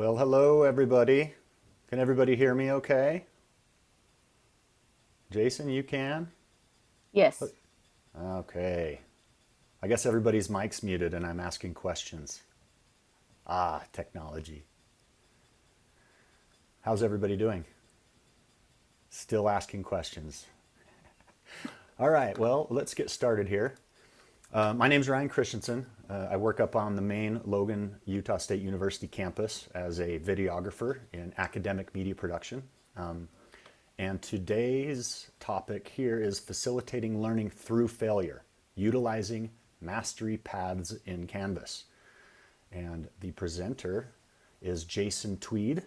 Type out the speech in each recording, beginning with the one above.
Well, hello everybody. Can everybody hear me okay? Jason, you can? Yes. Okay. I guess everybody's mic's muted and I'm asking questions. Ah, technology. How's everybody doing? Still asking questions. All right, well, let's get started here. Uh, my name is Ryan Christensen. Uh, I work up on the main Logan, Utah State University campus as a videographer in academic media production. Um, and today's topic here is facilitating learning through failure, utilizing mastery paths in Canvas. And the presenter is Jason Tweed.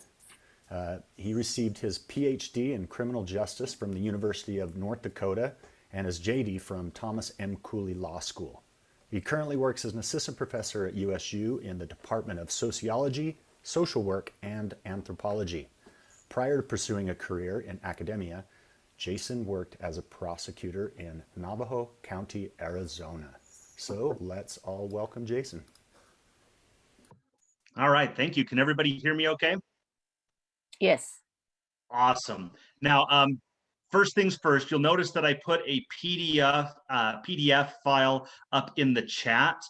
Uh, he received his PhD in criminal justice from the University of North Dakota and his JD from Thomas M. Cooley Law School. He currently works as an assistant professor at USU in the Department of Sociology, Social Work, and Anthropology. Prior to pursuing a career in academia, Jason worked as a prosecutor in Navajo County, Arizona. So let's all welcome Jason. All right, thank you. Can everybody hear me okay? Yes. Awesome. Now, um, First things first, you'll notice that I put a PDF, uh, PDF file up in the chat.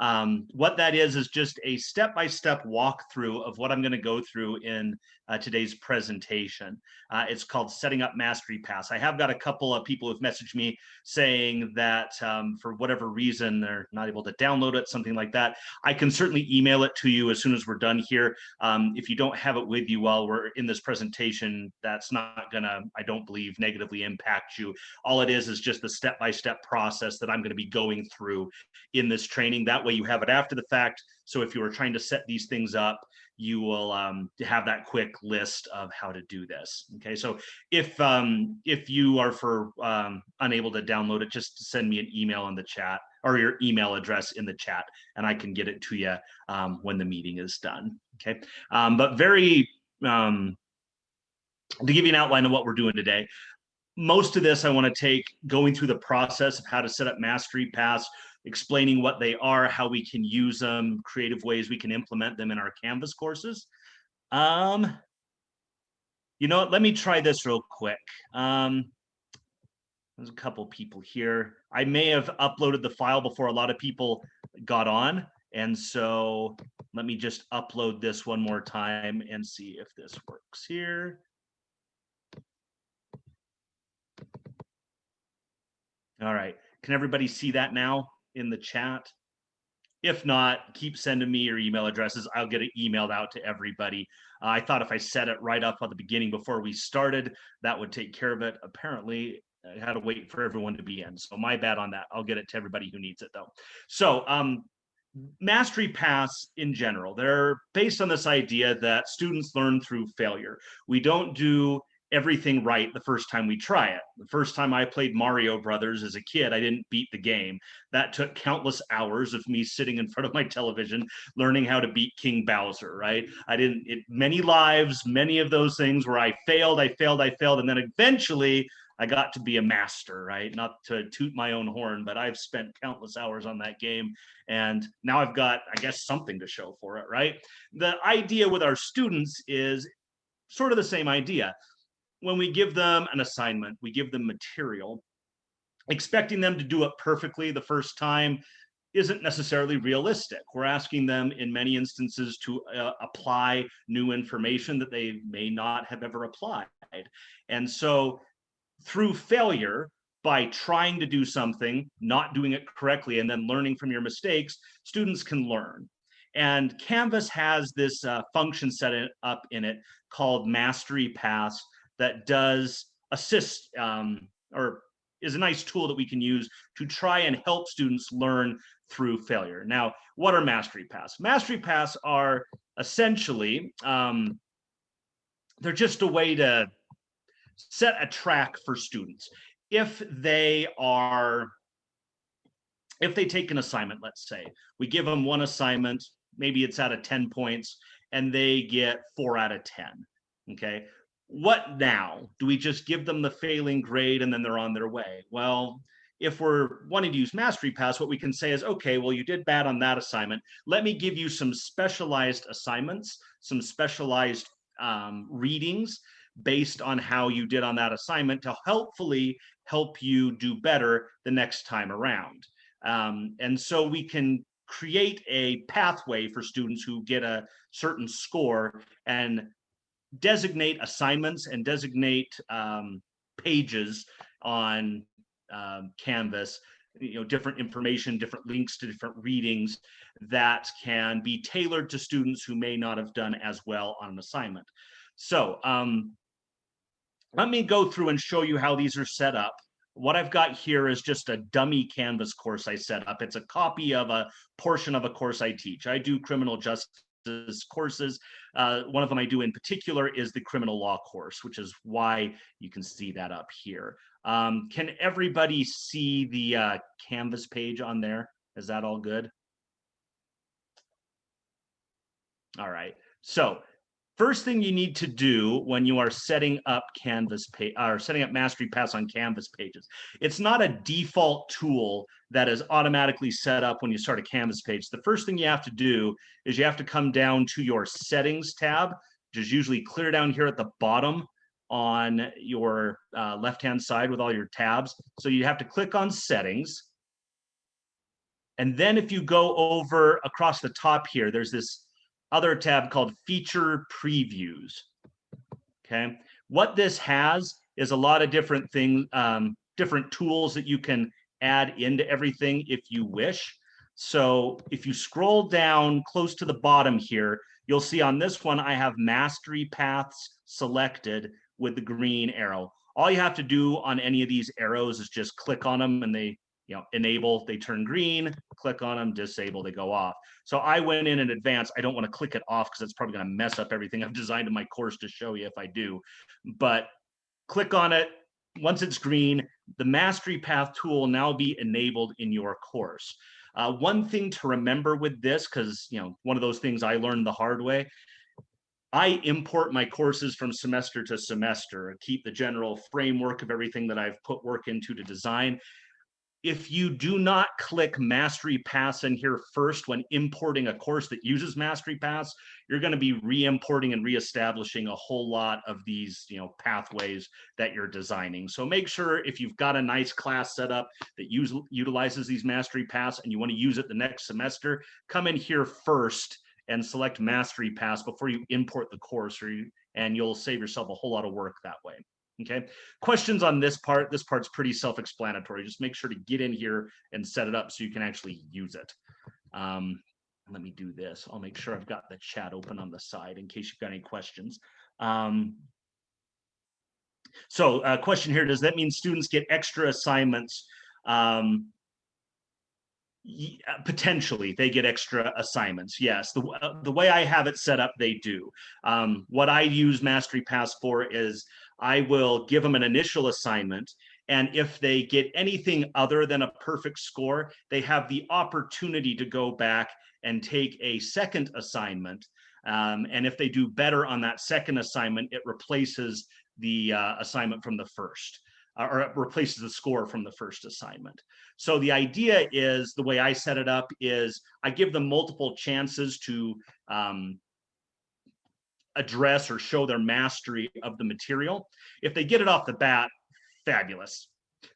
Um, what that is, is just a step-by-step -step walkthrough of what I'm gonna go through in uh, today's presentation. Uh, it's called Setting Up Mastery Paths. I have got a couple of people who've messaged me saying that um, for whatever reason, they're not able to download it, something like that. I can certainly email it to you as soon as we're done here. Um, if you don't have it with you while we're in this presentation, that's not gonna, I don't believe, negatively impact you. All it is is just the step-by-step -step process that I'm gonna be going through in this training. That way you have it after the fact. So if you were trying to set these things up, you will um, have that quick list of how to do this. Okay, so if um, if you are for um, unable to download it, just send me an email in the chat or your email address in the chat, and I can get it to you um, when the meeting is done. Okay, um, but very um, to give you an outline of what we're doing today. Most of this I want to take going through the process of how to set up mastery paths explaining what they are, how we can use them, creative ways we can implement them in our Canvas courses. Um, you know let me try this real quick. Um, there's a couple people here. I may have uploaded the file before a lot of people got on. And so let me just upload this one more time and see if this works here. All right, can everybody see that now? In the chat. If not, keep sending me your email addresses. I'll get it emailed out to everybody. Uh, I thought if I set it right up at the beginning before we started, that would take care of it. Apparently, I had to wait for everyone to be in. So my bad on that. I'll get it to everybody who needs it though. So um, mastery paths in general, they're based on this idea that students learn through failure. We don't do everything right the first time we try it. The first time I played Mario Brothers as a kid, I didn't beat the game. That took countless hours of me sitting in front of my television learning how to beat King Bowser, right? I didn't, it, many lives, many of those things where I failed, I failed, I failed, and then eventually I got to be a master, right? Not to toot my own horn, but I've spent countless hours on that game. And now I've got, I guess, something to show for it, right? The idea with our students is sort of the same idea when we give them an assignment, we give them material, expecting them to do it perfectly the first time isn't necessarily realistic. We're asking them in many instances to uh, apply new information that they may not have ever applied. And so through failure, by trying to do something, not doing it correctly, and then learning from your mistakes, students can learn. And Canvas has this uh, function set up in it called Mastery Paths that does assist um, or is a nice tool that we can use to try and help students learn through failure. Now, what are mastery paths? Mastery paths are essentially, um, they're just a way to set a track for students. If they are, if they take an assignment, let's say, we give them one assignment, maybe it's out of 10 points, and they get four out of 10, okay? What now? Do we just give them the failing grade and then they're on their way? Well, if we're wanting to use Mastery Paths, what we can say is, okay, well, you did bad on that assignment. Let me give you some specialized assignments, some specialized um, readings based on how you did on that assignment to helpfully help you do better the next time around. Um, and so we can create a pathway for students who get a certain score and designate assignments and designate um, pages on um, Canvas, you know, different information, different links to different readings that can be tailored to students who may not have done as well on an assignment. So um, let me go through and show you how these are set up. What I've got here is just a dummy Canvas course I set up. It's a copy of a portion of a course I teach. I do criminal justice courses. Uh, one of them I do in particular is the criminal law course, which is why you can see that up here. Um, can everybody see the uh, Canvas page on there? Is that all good? All right. So first thing you need to do when you are setting up Canvas page or setting up Mastery Paths on Canvas pages, it's not a default tool that is automatically set up when you start a Canvas page. The first thing you have to do is you have to come down to your settings tab, which is usually clear down here at the bottom on your uh, left-hand side with all your tabs. So you have to click on settings. And then if you go over across the top here, there's this other tab called feature previews. Okay, what this has is a lot of different things, um, different tools that you can add into everything if you wish. So if you scroll down close to the bottom here, you'll see on this one, I have mastery paths selected with the green arrow. All you have to do on any of these arrows is just click on them and they you know, enable, they turn green, click on them, disable, they go off. So I went in in advance. I don't want to click it off because it's probably going to mess up everything I've designed in my course to show you if I do. But click on it. Once it's green, the Mastery Path tool now be enabled in your course. Uh, one thing to remember with this, because you know, one of those things I learned the hard way, I import my courses from semester to semester, keep the general framework of everything that I've put work into to design if you do not click Mastery Paths in here first when importing a course that uses Mastery Paths, you're going to be re-importing and re-establishing a whole lot of these, you know, pathways that you're designing. So make sure if you've got a nice class set up that use, utilizes these Mastery Paths and you want to use it the next semester, come in here first and select Mastery Paths before you import the course, or you, and you'll save yourself a whole lot of work that way. Okay, questions on this part? This part's pretty self-explanatory. Just make sure to get in here and set it up so you can actually use it. Um, let me do this. I'll make sure I've got the chat open on the side in case you've got any questions. Um, so uh, question here, does that mean students get extra assignments? Um, potentially they get extra assignments yes the, uh, the way i have it set up they do um, what i use mastery paths for is I will give them an initial assignment. And if they get anything other than a perfect score, they have the opportunity to go back and take a second assignment. Um, and if they do better on that second assignment, it replaces the uh, assignment from the first uh, or replaces the score from the first assignment. So the idea is the way I set it up is I give them multiple chances to um, address or show their mastery of the material. If they get it off the bat, fabulous.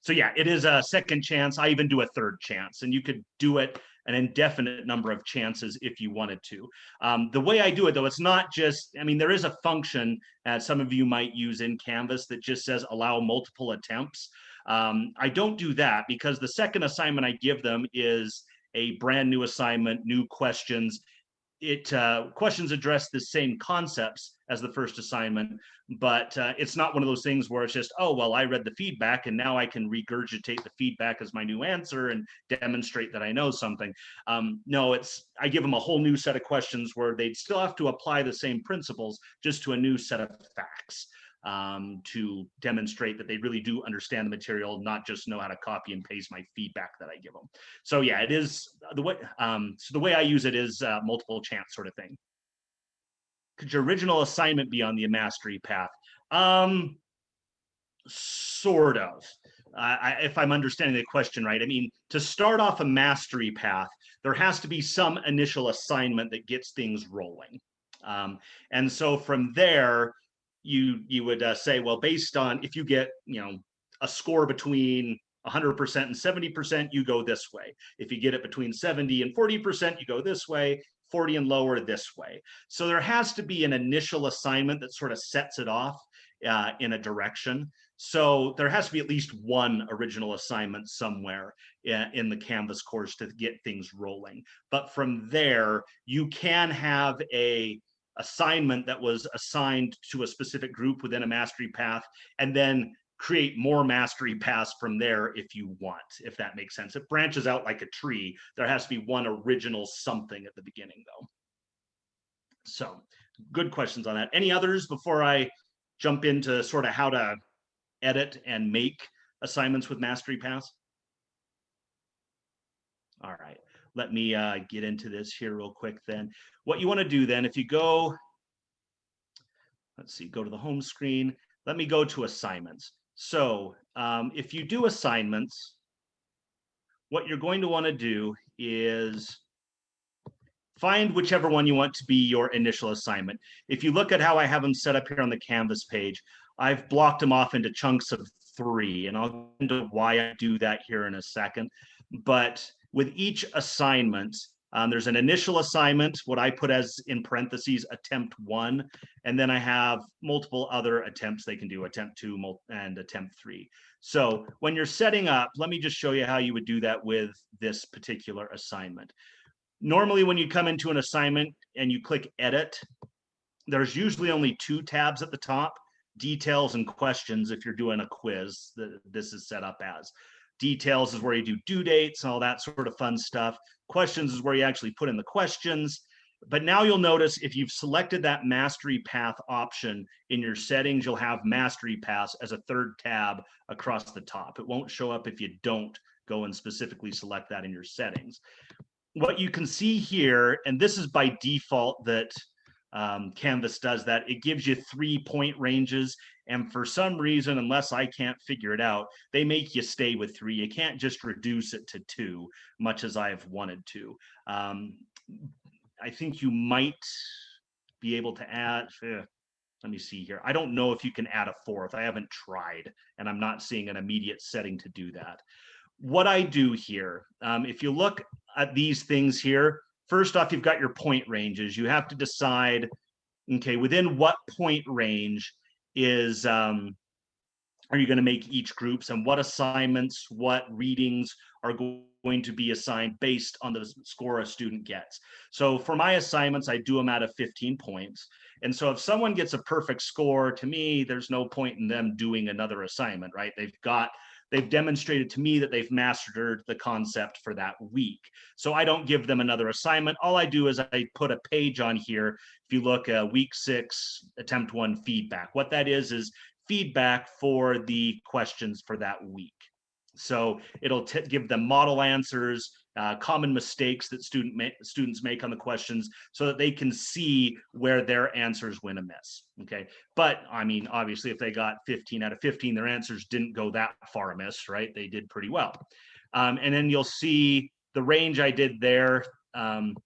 So yeah, it is a second chance. I even do a third chance and you could do it an indefinite number of chances if you wanted to. Um, the way I do it though, it's not just, I mean, there is a function that some of you might use in Canvas that just says allow multiple attempts. Um, I don't do that because the second assignment I give them is a brand new assignment, new questions, it uh, questions address the same concepts as the first assignment, but uh, it's not one of those things where it's just, oh, well, I read the feedback and now I can regurgitate the feedback as my new answer and demonstrate that I know something. Um, no, it's, I give them a whole new set of questions where they'd still have to apply the same principles just to a new set of facts um, to demonstrate that they really do understand the material, not just know how to copy and paste my feedback that I give them. So yeah, it is the way, um, so the way I use it is uh, multiple chance sort of thing. Could your original assignment be on the mastery path? Um, sort of. I, I, if I'm understanding the question right, I mean, to start off a mastery path, there has to be some initial assignment that gets things rolling. Um, and so from there, you you would uh, say, well, based on if you get you know a score between 100% and 70%, you go this way. If you get it between 70 and 40%, you go this way. 40 and lower this way. So there has to be an initial assignment that sort of sets it off uh, in a direction. So there has to be at least one original assignment somewhere in, in the Canvas course to get things rolling. But from there, you can have a assignment that was assigned to a specific group within a mastery path and then create more mastery paths from there if you want, if that makes sense. It branches out like a tree. There has to be one original something at the beginning though. So good questions on that. Any others before I jump into sort of how to edit and make assignments with mastery paths? All right, let me uh, get into this here real quick then. What you want to do then, if you go, let's see, go to the home screen. Let me go to assignments. So um, if you do assignments, what you're going to want to do is find whichever one you want to be your initial assignment. If you look at how I have them set up here on the Canvas page, I've blocked them off into chunks of three, and I'll get into why I do that here in a second. But with each assignment, um, there's an initial assignment, what I put as in parentheses, attempt one, and then I have multiple other attempts they can do, attempt two and attempt three. So when you're setting up, let me just show you how you would do that with this particular assignment. Normally when you come into an assignment and you click edit, there's usually only two tabs at the top, details and questions if you're doing a quiz that this is set up as. Details is where you do due dates and all that sort of fun stuff. Questions is where you actually put in the questions. But now you'll notice if you've selected that mastery path option in your settings, you'll have mastery paths as a third tab across the top. It won't show up if you don't go and specifically select that in your settings. What you can see here, and this is by default that um, Canvas does that. It gives you three point ranges. And for some reason, unless I can't figure it out, they make you stay with three. You can't just reduce it to two, much as I have wanted to. Um, I think you might be able to add, eh, let me see here. I don't know if you can add a fourth. I haven't tried, and I'm not seeing an immediate setting to do that. What I do here, um, if you look at these things here, first off, you've got your point ranges. You have to decide, okay, within what point range is um, are you going to make each groups and what assignments, what readings are going to be assigned based on the score a student gets. So for my assignments, I do them out of 15 points. And so if someone gets a perfect score, to me, there's no point in them doing another assignment, right? They've got they've demonstrated to me that they've mastered the concept for that week. So I don't give them another assignment. All I do is I put a page on here. If you look uh, week six, attempt one feedback, what that is, is feedback for the questions for that week. So it'll give them model answers, uh, common mistakes that student ma students make on the questions so that they can see where their answers went amiss. Okay. But I mean, obviously, if they got 15 out of 15, their answers didn't go that far amiss, right? They did pretty well. Um, and then you'll see the range I did there. Um,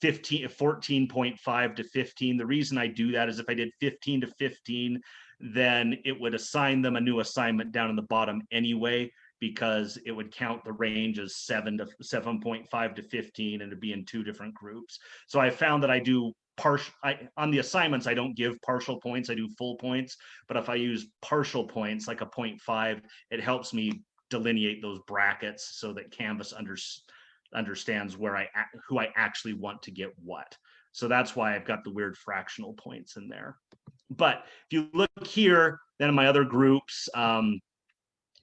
15 14.5 to 15 the reason i do that is if i did 15 to 15 then it would assign them a new assignment down in the bottom anyway because it would count the range as 7 to 7.5 to 15 and it'd be in two different groups. So I found that I do partial I on the assignments I don't give partial points, I do full points, but if I use partial points like a 0.5, it helps me delineate those brackets so that Canvas under, understands where I who I actually want to get what. So that's why I've got the weird fractional points in there. But if you look here, then in my other groups, um,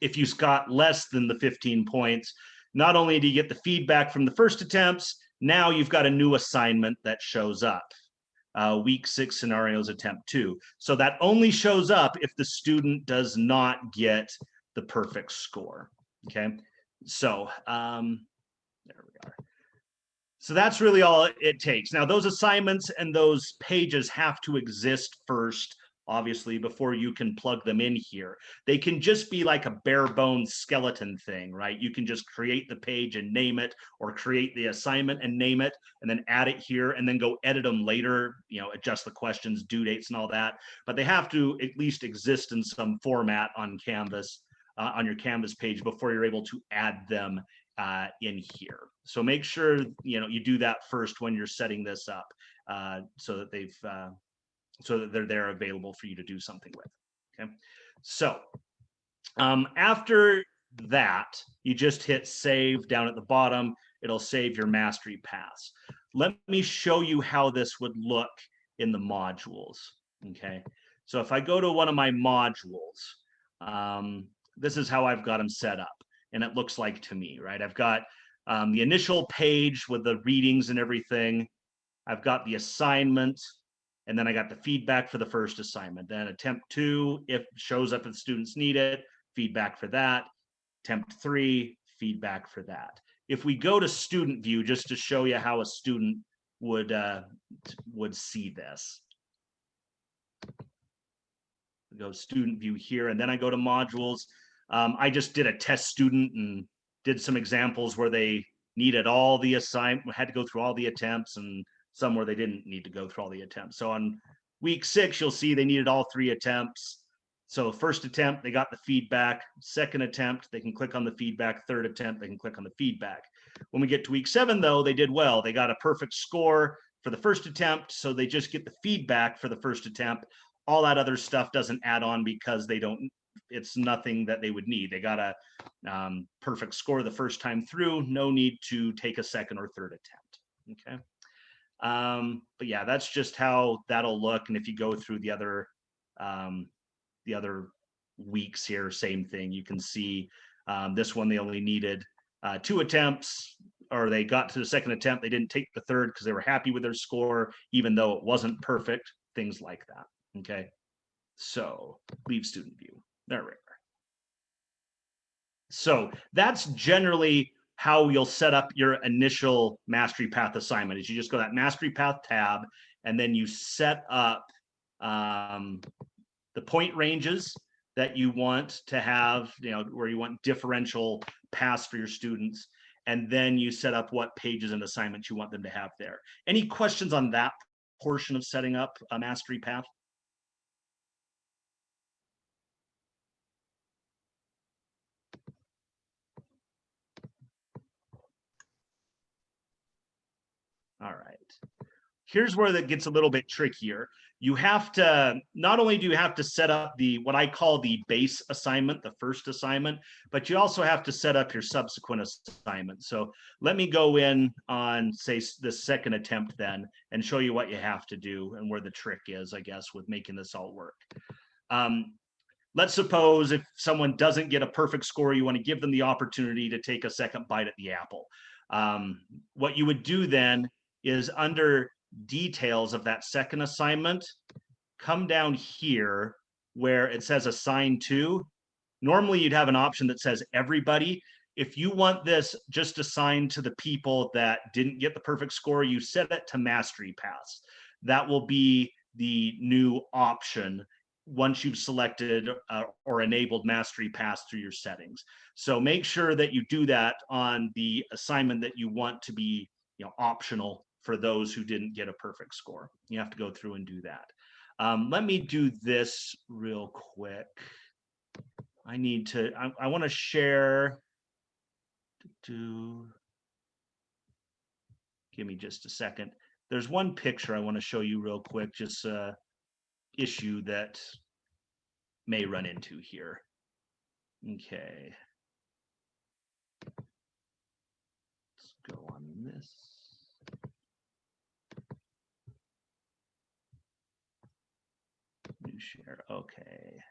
if you got less than the 15 points, not only do you get the feedback from the first attempts, now you've got a new assignment that shows up. Uh, week six scenarios attempt two. So that only shows up if the student does not get the perfect score. Okay, so um, there we are. So that's really all it takes. Now those assignments and those pages have to exist first obviously, before you can plug them in here. They can just be like a bare bones skeleton thing, right? You can just create the page and name it, or create the assignment and name it, and then add it here, and then go edit them later, you know, adjust the questions, due dates, and all that. But they have to at least exist in some format on Canvas, uh, on your Canvas page before you're able to add them uh, in here. So make sure you know you do that first when you're setting this up, uh, so that they've uh, so that they're there available for you to do something with. Okay, so um, after that, you just hit save down at the bottom. It'll save your mastery paths. Let me show you how this would look in the modules. Okay, so if I go to one of my modules, um, this is how I've got them set up and it looks like to me, right? I've got um, the initial page with the readings and everything. I've got the assignment, and then I got the feedback for the first assignment. Then attempt two, if shows up if students need it, feedback for that. Attempt three, feedback for that. If we go to student view, just to show you how a student would uh, would see this. Go student view here, and then I go to modules. Um, I just did a test student and did some examples where they needed all the assignment, had to go through all the attempts and some where they didn't need to go through all the attempts. So on week six, you'll see they needed all three attempts. So first attempt, they got the feedback. Second attempt, they can click on the feedback. Third attempt, they can click on the feedback. When we get to week seven, though, they did well. They got a perfect score for the first attempt. So they just get the feedback for the first attempt. All that other stuff doesn't add on because they don't it's nothing that they would need. They got a um, perfect score the first time through, no need to take a second or third attempt. Okay. Um, but yeah, that's just how that'll look. And if you go through the other um, the other weeks here, same thing. You can see um, this one they only needed uh, two attempts, or they got to the second attempt. They didn't take the third because they were happy with their score, even though it wasn't perfect. Things like that. Okay. So leave student view. There we are. So that's generally how you'll set up your initial mastery path assignment is you just go that mastery path tab and then you set up um, the point ranges that you want to have, you know, where you want differential paths for your students. And then you set up what pages and assignments you want them to have there. Any questions on that portion of setting up a mastery path? All right. Here's where that gets a little bit trickier. You have to, not only do you have to set up the, what I call the base assignment, the first assignment, but you also have to set up your subsequent assignment. So let me go in on say the second attempt then and show you what you have to do and where the trick is, I guess, with making this all work. Um, let's suppose if someone doesn't get a perfect score, you want to give them the opportunity to take a second bite at the apple. Um, what you would do then is under details of that second assignment, come down here where it says assign to. Normally you'd have an option that says everybody. If you want this just assigned to the people that didn't get the perfect score, you set it to mastery paths. That will be the new option once you've selected uh, or enabled mastery paths through your settings. So make sure that you do that on the assignment that you want to be you know, optional for those who didn't get a perfect score. You have to go through and do that. Um, let me do this real quick. I need to, I, I want to share, to, give me just a second. There's one picture I want to show you real quick, just a issue that may run into here. Okay. Let's go on this. Share, okay.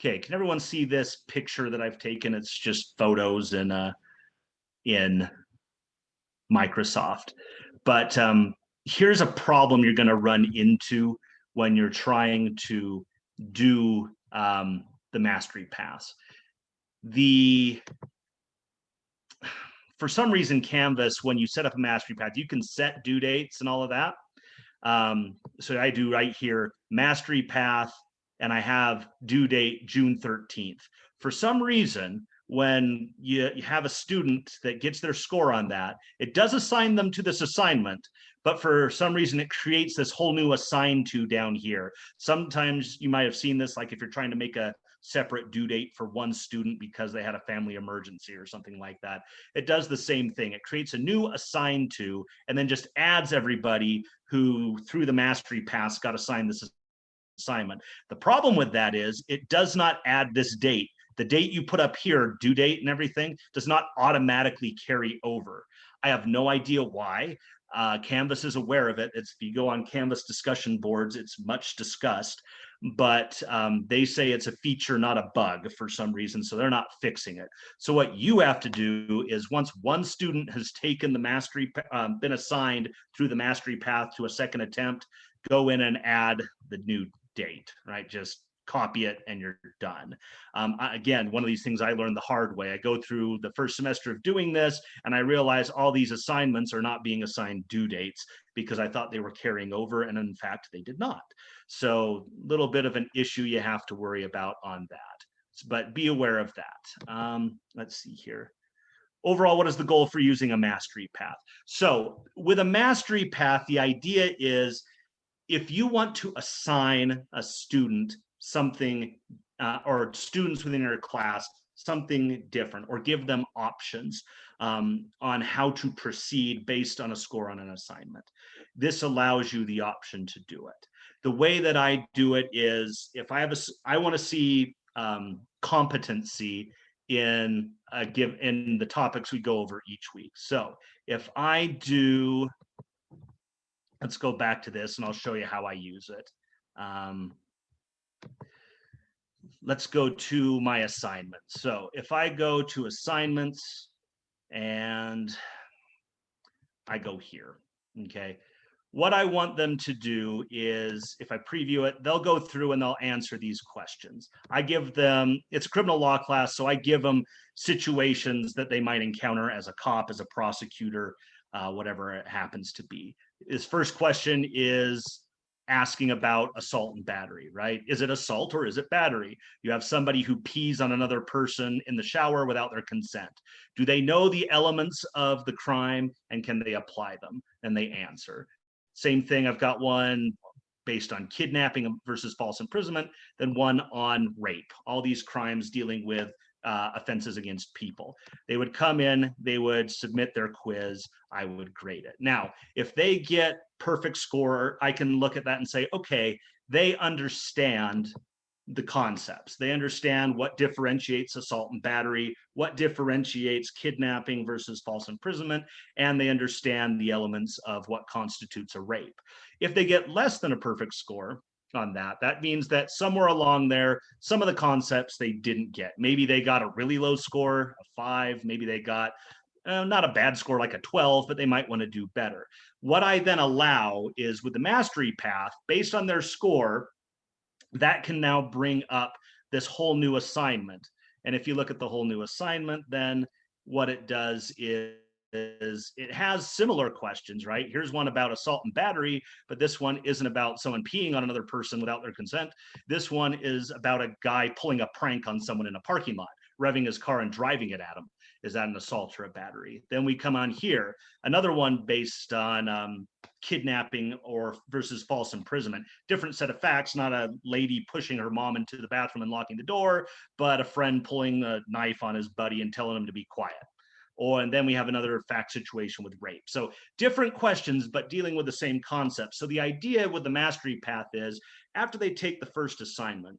Okay, can everyone see this picture that I've taken? It's just photos in uh, in Microsoft. But um, here's a problem you're going to run into when you're trying to do um, the mastery paths. The for some reason, Canvas, when you set up a mastery path, you can set due dates and all of that. Um, so I do right here, mastery path, and I have due date June 13th. For some reason, when you, you have a student that gets their score on that, it does assign them to this assignment, but for some reason it creates this whole new assign to down here. Sometimes you might have seen this, like if you're trying to make a separate due date for one student because they had a family emergency or something like that. It does the same thing. It creates a new assigned to, and then just adds everybody who through the mastery path got assigned this assignment. The problem with that is it does not add this date. The date you put up here, due date and everything, does not automatically carry over. I have no idea why. Uh, Canvas is aware of it. It's if you go on Canvas discussion boards, it's much discussed but um, they say it's a feature, not a bug for some reason, so they're not fixing it. So what you have to do is once one student has taken the mastery, um, been assigned through the mastery path to a second attempt, go in and add the new date, right? Just copy it and you're done. Um, again, one of these things I learned the hard way. I go through the first semester of doing this and I realize all these assignments are not being assigned due dates because I thought they were carrying over and in fact they did not. So little bit of an issue you have to worry about on that, but be aware of that. Um, let's see here. Overall, what is the goal for using a mastery path? So with a mastery path, the idea is if you want to assign a student something uh, or students within your class something different or give them options um, on how to proceed based on a score on an assignment. This allows you the option to do it the way that I do it is if I have a, I want to see um, competency in a give in the topics we go over each week. So if I do, let's go back to this and I'll show you how I use it. Um, let's go to my assignments. So if I go to assignments and I go here, okay, what I want them to do is, if I preview it, they'll go through and they'll answer these questions. I give them, it's a criminal law class, so I give them situations that they might encounter as a cop, as a prosecutor, uh, whatever it happens to be. His first question is asking about assault and battery, right? Is it assault or is it battery? You have somebody who pees on another person in the shower without their consent. Do they know the elements of the crime and can they apply them? And they answer. Same thing, I've got one based on kidnapping versus false imprisonment, then one on rape. All these crimes dealing with uh, offenses against people. They would come in, they would submit their quiz, I would grade it. Now, if they get perfect score, I can look at that and say, okay, they understand the concepts. They understand what differentiates assault and battery, what differentiates kidnapping versus false imprisonment, and they understand the elements of what constitutes a rape. If they get less than a perfect score on that, that means that somewhere along there, some of the concepts they didn't get. Maybe they got a really low score, a five, maybe they got uh, not a bad score like a 12, but they might want to do better. What I then allow is with the mastery path, based on their score, that can now bring up this whole new assignment. And if you look at the whole new assignment, then what it does is, is it has similar questions, right? Here's one about assault and battery, but this one isn't about someone peeing on another person without their consent. This one is about a guy pulling a prank on someone in a parking lot, revving his car and driving it at him. Is that an assault or a battery? Then we come on here, another one based on um, kidnapping or versus false imprisonment. Different set of facts, not a lady pushing her mom into the bathroom and locking the door, but a friend pulling a knife on his buddy and telling him to be quiet. Or and then we have another fact situation with rape. So different questions, but dealing with the same concept. So the idea with the mastery path is after they take the first assignment,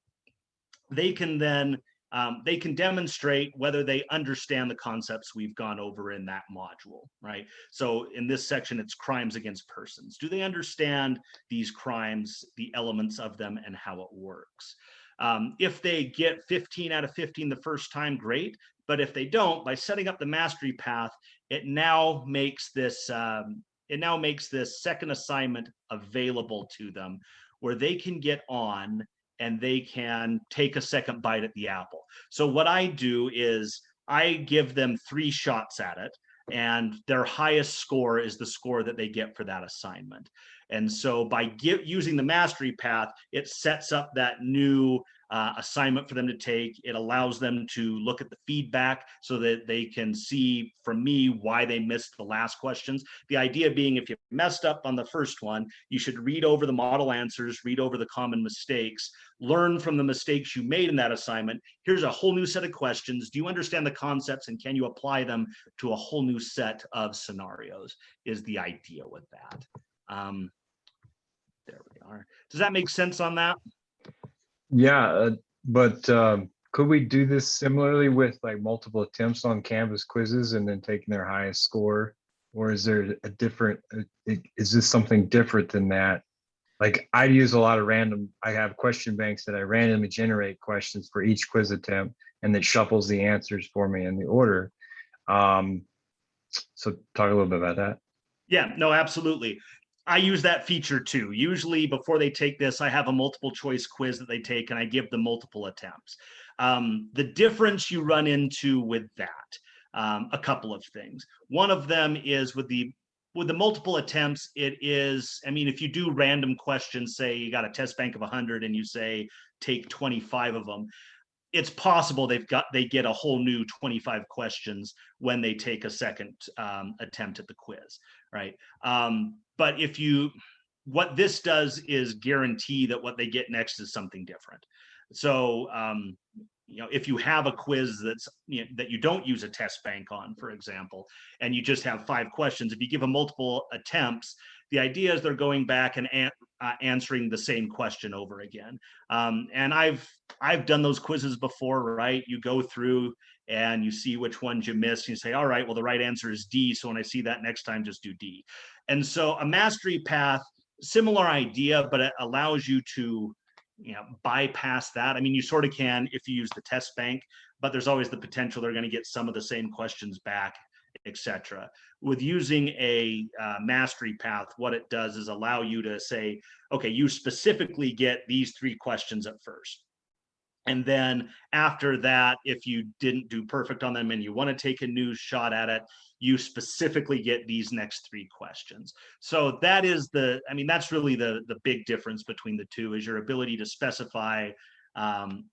they can then um, they can demonstrate whether they understand the concepts we've gone over in that module, right? So in this section, it's crimes against persons. Do they understand these crimes, the elements of them, and how it works? Um, if they get 15 out of 15 the first time, great. But if they don't, by setting up the mastery path, it now makes this um, it now makes this second assignment available to them where they can get on and they can take a second bite at the apple. So what I do is I give them three shots at it. And their highest score is the score that they get for that assignment. And so by get, using the mastery path, it sets up that new uh, assignment for them to take. It allows them to look at the feedback so that they can see from me why they missed the last questions. The idea being if you messed up on the first one, you should read over the model answers, read over the common mistakes, learn from the mistakes you made in that assignment. Here's a whole new set of questions. Do you understand the concepts and can you apply them to a whole new set of scenarios is the idea with that. Um, there we are. Does that make sense on that? Yeah, uh, but um, could we do this similarly with like multiple attempts on Canvas quizzes and then taking their highest score? Or is there a different, uh, is this something different than that? Like I use a lot of random, I have question banks that I randomly generate questions for each quiz attempt and that shuffles the answers for me in the order. Um, so talk a little bit about that. Yeah, no, absolutely. I use that feature too. Usually before they take this, I have a multiple choice quiz that they take and I give them multiple attempts. Um, the difference you run into with that, um, a couple of things. One of them is with the with the multiple attempts, it is, I mean, if you do random questions, say you got a test bank of 100 and you say take 25 of them, it's possible they've got they get a whole new 25 questions when they take a second um, attempt at the quiz right um, but if you what this does is guarantee that what they get next is something different. So um, you know if you have a quiz that's you know, that you don't use a test bank on for example and you just have five questions if you give them multiple attempts the idea is they're going back and an, uh, answering the same question over again. Um, and i've i've done those quizzes before right? You go through and you see which ones you missed you say all right well the right answer is d so when i see that next time just do d. And so a mastery path similar idea but it allows you to you know bypass that. I mean you sort of can if you use the test bank but there's always the potential they're going to get some of the same questions back etc with using a uh, mastery path what it does is allow you to say okay you specifically get these three questions at first and then after that if you didn't do perfect on them and you want to take a new shot at it you specifically get these next three questions. So that is the i mean that's really the the big difference between the two is your ability to specify um,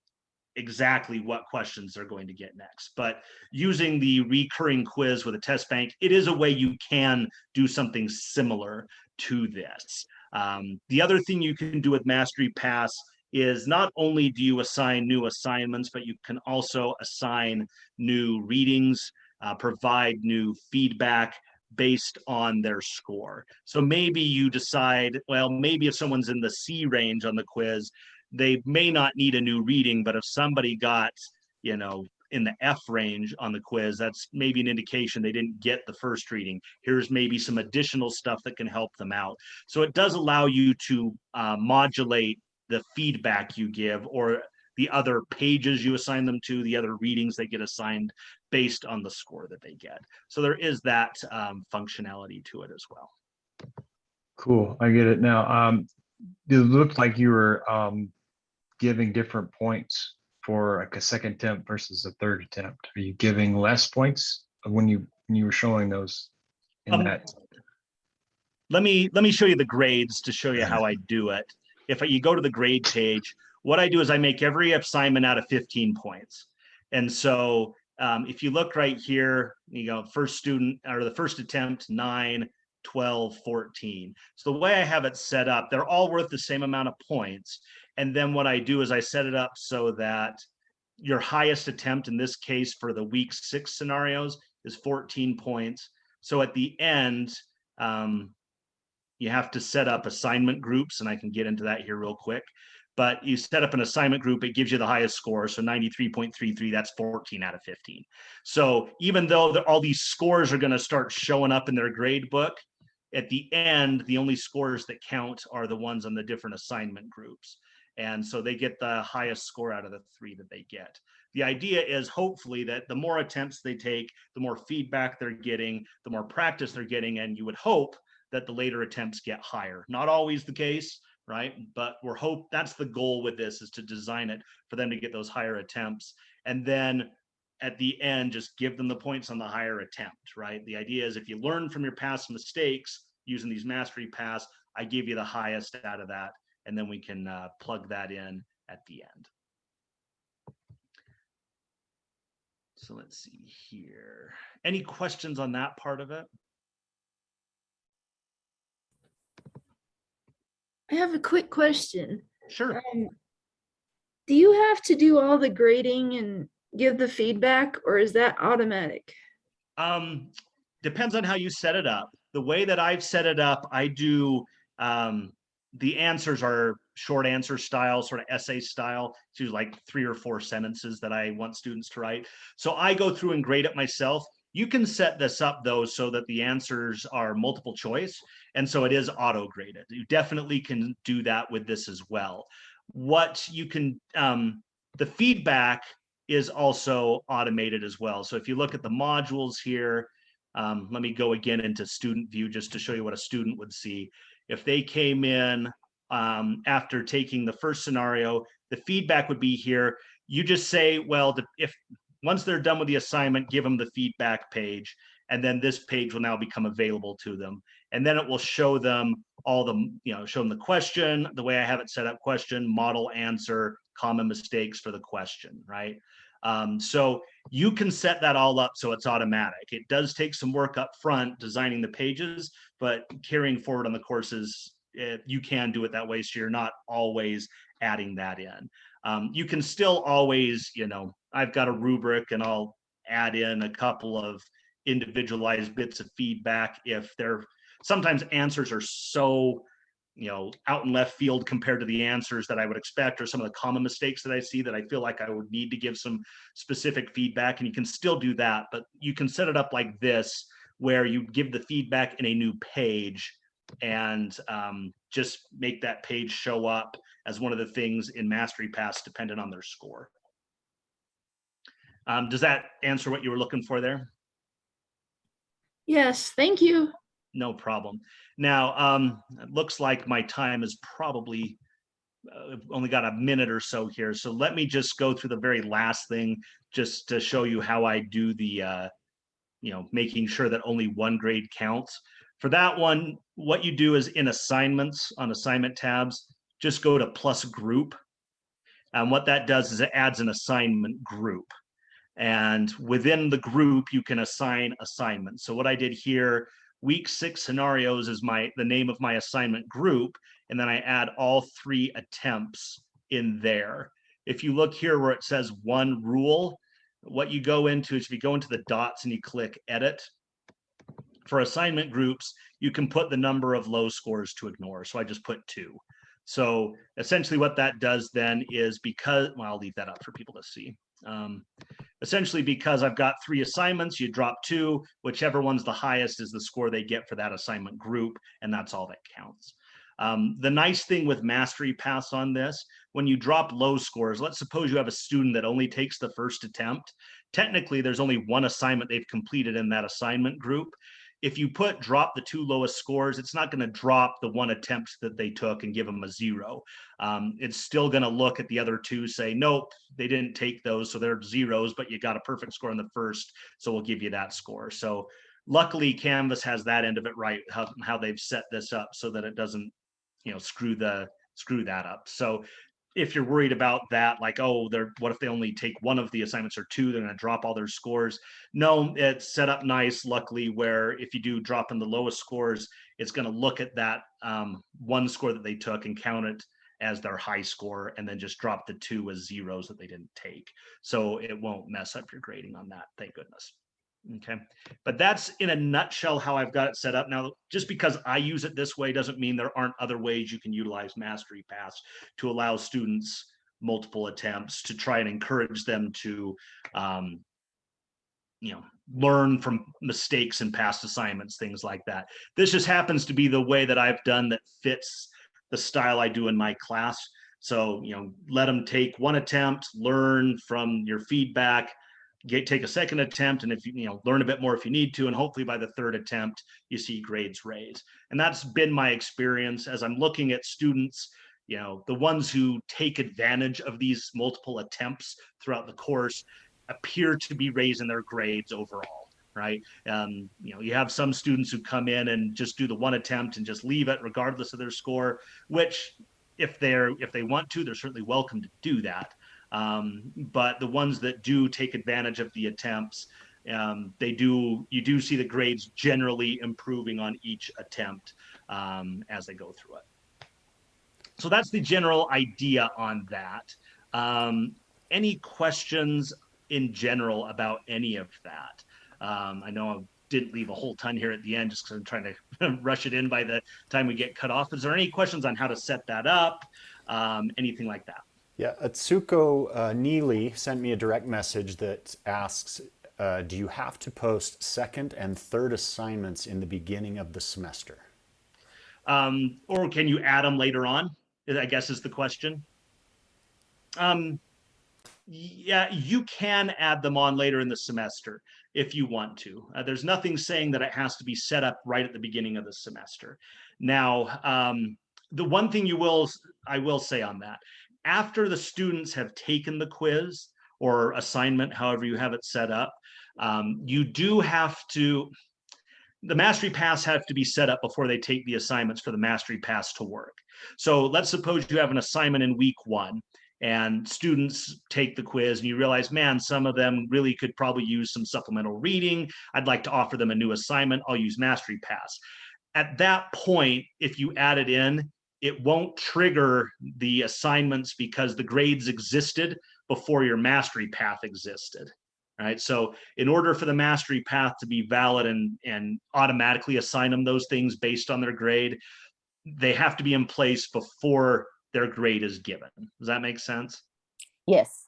exactly what questions they're going to get next. But using the recurring quiz with a test bank it is a way you can do something similar to this. Um, the other thing you can do with mastery paths is not only do you assign new assignments but you can also assign new readings uh, provide new feedback based on their score. So maybe you decide, well, maybe if someone's in the C range on the quiz, they may not need a new reading, but if somebody got, you know, in the F range on the quiz, that's maybe an indication they didn't get the first reading. Here's maybe some additional stuff that can help them out. So it does allow you to uh, modulate the feedback you give or the other pages you assign them to, the other readings they get assigned based on the score that they get. So there is that um, functionality to it as well. Cool, I get it now. Um, it looked like you were um, giving different points for like a second attempt versus a third attempt. Are you giving less points when you when you were showing those in Um, that? Let me let me show you the grades to show you how I do it. If you go to the grade page, what I do is I make every assignment out of 15 points. And so um, if you look right here, you go first student or the first attempt, nine, 12, 14. So the way I have it set up, they're all worth the same amount of points. And then what I do is I set it up so that your highest attempt in this case for the week six scenarios is 14 points. So at the end, um, you have to set up assignment groups, and I can get into that here real quick. But you set up an assignment group, it gives you the highest score. So 93.33, that's 14 out of 15. So even though the, all these scores are going to start showing up in their grade book, at the end, the only scores that count are the ones on the different assignment groups. And so they get the highest score out of the three that they get. The idea is hopefully that the more attempts they take, the more feedback they're getting, the more practice they're getting, and you would hope that the later attempts get higher. Not always the case, right? But we're hope that's the goal with this is to design it for them to get those higher attempts. And then at the end, just give them the points on the higher attempt, right? The idea is if you learn from your past mistakes using these mastery paths, I give you the highest out of that, and then we can uh, plug that in at the end. So let's see here. Any questions on that part of it? I have a quick question. Sure. Um, do you have to do all the grading and give the feedback or is that automatic? Um, depends on how you set it up. The way that I've set it up, I do um, the answers are short answer style, sort of essay style. to like three or four sentences that I want students to write. So I go through and grade it myself. You can set this up though so that the answers are multiple choice. And so it is auto graded. You definitely can do that with this as well. What you can, um, the feedback is also automated as well. So if you look at the modules here, um, let me go again into student view just to show you what a student would see. If they came in um, after taking the first scenario, the feedback would be here. You just say, well, the, if once they're done with the assignment, give them the feedback page, and then this page will now become available to them. And then it will show them all the, you know, show them the question, the way I have it set up, question, model, answer, common mistakes for the question, right? Um, so you can set that all up so it's automatic. It does take some work up front designing the pages, but carrying forward on the courses, it, you can do it that way. So you're not always adding that in. Um, you can still always, you know, I've got a rubric and I'll add in a couple of individualized bits of feedback if they're sometimes answers are so you know out in left field compared to the answers that i would expect or some of the common mistakes that i see that i feel like i would need to give some specific feedback and you can still do that but you can set it up like this where you give the feedback in a new page and um, just make that page show up as one of the things in mastery paths dependent on their score um, does that answer what you were looking for there Yes, thank you. no problem. Now, um, it looks like my time is probably uh, only got a minute or so here. So let me just go through the very last thing just to show you how I do the, uh, you know, making sure that only one grade counts. For that one, what you do is in assignments on assignment tabs, just go to plus group. And what that does is it adds an assignment group. And within the group, you can assign assignments. So what I did here, week six scenarios is my the name of my assignment group. And then I add all three attempts in there. If you look here where it says one rule, what you go into is if you go into the dots and you click edit, for assignment groups, you can put the number of low scores to ignore. So I just put two. So essentially what that does then is because, well, I'll leave that up for people to see. Um, essentially because I've got three assignments, you drop two, whichever one's the highest is the score they get for that assignment group, and that's all that counts. Um, the nice thing with Mastery Paths on this, when you drop low scores, let's suppose you have a student that only takes the first attempt. Technically, there's only one assignment they've completed in that assignment group. If you put drop the two lowest scores, it's not going to drop the one attempt that they took and give them a zero. Um, it's still going to look at the other two, say, nope, they didn't take those, so they're zeros, but you got a perfect score in the first, so we'll give you that score. So luckily, Canvas has that end of it right, how, how they've set this up so that it doesn't, you know, screw the screw that up. So if you're worried about that, like, oh, they're what if they only take one of the assignments or two, they're going to drop all their scores. No, it's set up nice, luckily, where if you do drop in the lowest scores, it's going to look at that um, one score that they took and count it as their high score and then just drop the two as zeros that they didn't take. So it won't mess up your grading on that, thank goodness. Okay, but that's in a nutshell how I've got it set up. Now, just because I use it this way doesn't mean there aren't other ways you can utilize Mastery Paths to allow students multiple attempts to try and encourage them to, um, you know, learn from mistakes and past assignments, things like that. This just happens to be the way that I've done that fits the style I do in my class. So, you know, let them take one attempt, learn from your feedback, get take a second attempt and if you you know learn a bit more if you need to and hopefully by the third attempt you see grades raise and that's been my experience as i'm looking at students you know the ones who take advantage of these multiple attempts throughout the course appear to be raising their grades overall, right? Um, you know, you have some students who come in and just do the one attempt and just leave it regardless of their score, which if they're if they want to, they're certainly welcome to do that. Um, but the ones that do take advantage of the attempts, um, they do you do see the grades generally improving on each attempt um, as they go through it. So that's the general idea on that. Um, any questions in general about any of that? Um, I know I didn't leave a whole ton here at the end just because I'm trying to rush it in by the time we get cut off. Is there any questions on how to set that up? Um, anything like that? Yeah, Atsuko uh, Neely sent me a direct message that asks, uh, do you have to post second and third assignments in the beginning of the semester? Um, or can you add them later on? I guess is the question. Um, yeah, you can add them on later in the semester if you want to. Uh, there's nothing saying that it has to be set up right at the beginning of the semester. Now, um, the one thing you will, I will say on that, after the students have taken the quiz or assignment, however you have it set up, um, you do have to, the mastery paths have to be set up before they take the assignments for the mastery paths to work. So let's suppose you have an assignment in week one and students take the quiz and you realize, man, some of them really could probably use some supplemental reading. I'd like to offer them a new assignment. I'll use mastery paths. At that point, if you add it in, it won't trigger the assignments because the grades existed before your mastery path existed. Right. So in order for the mastery path to be valid and, and automatically assign them those things based on their grade, they have to be in place before their grade is given. Does that make sense? Yes.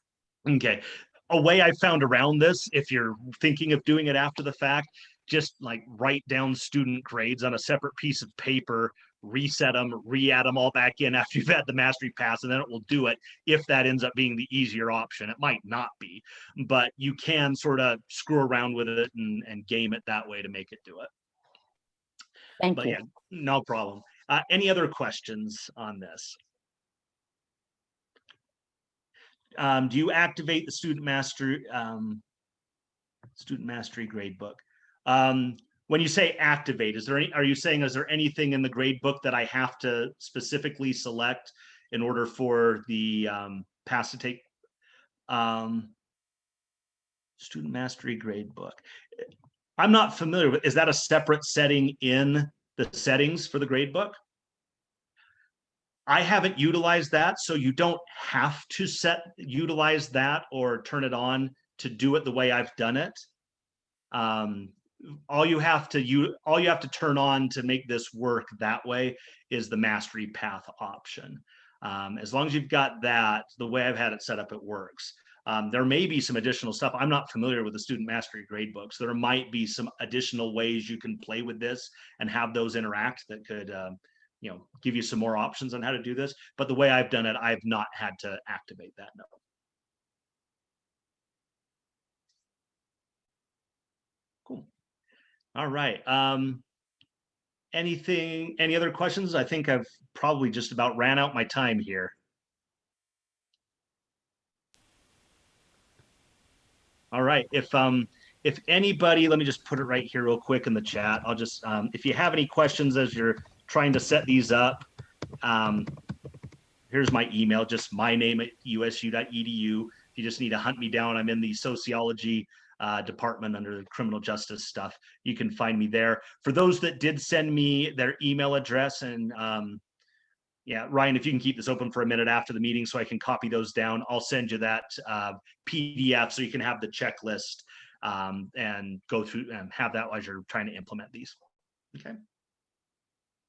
Okay. A way I found around this, if you're thinking of doing it after the fact, just like write down student grades on a separate piece of paper, reset them, re-add them all back in after you've had the mastery paths, and then it will do it if that ends up being the easier option. It might not be, but you can sort of screw around with it and, and game it that way to make it do it. Thank But you. yeah, no problem. Uh, any other questions on this? Um, do you activate the student mastery, um, student mastery grade book? Um, when you say activate, is there any, are you saying, is there anything in the grade book that I have to specifically select in order for the, um, pass to take? Um, student mastery grade book. I'm not familiar with, is that a separate setting in the settings for the grade book? I haven't utilized that, so you don't have to set, utilize that or turn it on to do it the way I've done it. Um, all you have to, you, all you have to turn on to make this work that way is the mastery path option. Um, as long as you've got that, the way I've had it set up, it works. Um, there may be some additional stuff. I'm not familiar with the student mastery grade books. There might be some additional ways you can play with this and have those interact that could, um, you know, give you some more options on how to do this. But the way I've done it, I've not had to activate that. No. Cool. All right. Um, anything, any other questions? I think I've probably just about ran out my time here. All right, if um if anybody, let me just put it right here real quick in the chat. I'll just um if you have any questions as you're trying to set these up, um here's my email, just my name at usu.edu. If you just need to hunt me down, I'm in the sociology uh, department under the criminal justice stuff. You can find me there. For those that did send me their email address and um, yeah, Ryan, if you can keep this open for a minute after the meeting so I can copy those down, I'll send you that uh, PDF so you can have the checklist um, and go through and have that as you're trying to implement these. Okay.